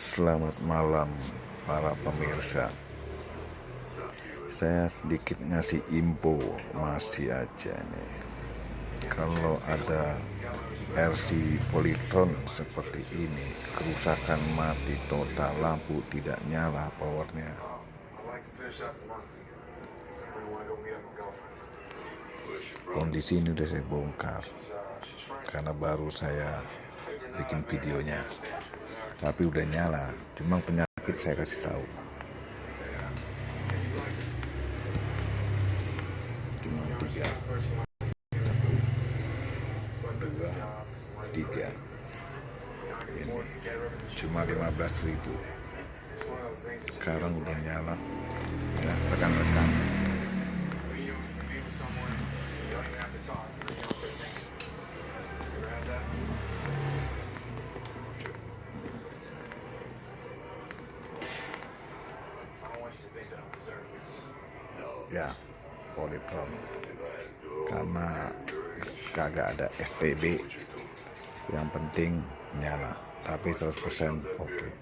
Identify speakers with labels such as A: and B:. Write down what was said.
A: Selamat malam para pemirsa. Saya sedikit ngasih info Masih aja nih. Kalau ada RC Polytron seperti ini Kerusakan mati total Lampu tidak nyala powernya. Kondisi ini udah saya bongkar Karena baru saya bikin videonya tapi udah nyala. Cuma penyakit saya kasih tahu. Cuma tiga. Satu dua. Tiga. Ini. Cuma 15 ribu. Sekarang udah nyala. Ya ya poliprom karena kagak ada STB yang penting nyala. Tapi 100% oke. okay.